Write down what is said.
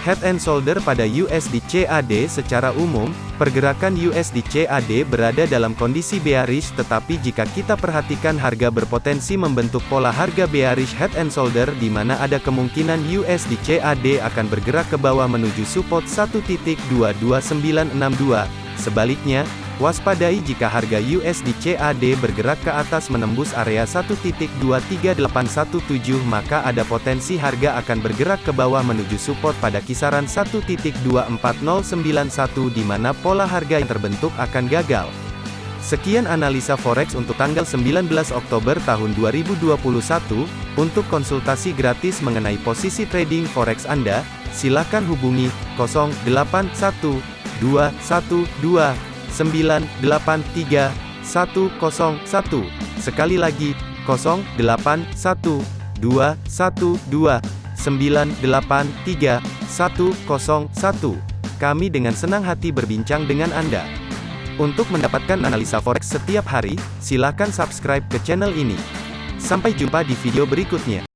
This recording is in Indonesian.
Head and shoulder pada USD CAD secara umum, pergerakan USD CAD berada dalam kondisi bearish tetapi jika kita perhatikan harga berpotensi membentuk pola harga bearish head and shoulder di mana ada kemungkinan USD CAD akan bergerak ke bawah menuju support 1.22962. Sebaliknya, Waspadai jika harga USD CAD bergerak ke atas menembus area 1.23817 maka ada potensi harga akan bergerak ke bawah menuju support pada kisaran 1.24091 di mana pola harga yang terbentuk akan gagal. Sekian analisa forex untuk tanggal 19 Oktober tahun 2021. Untuk konsultasi gratis mengenai posisi trading forex Anda, silakan hubungi 081212 983 101. Sekali lagi, 0812 112 983 101. Kami dengan senang hati berbincang dengan Anda. Untuk mendapatkan analisa forex setiap hari, silakan subscribe ke channel ini. Sampai jumpa di video berikutnya.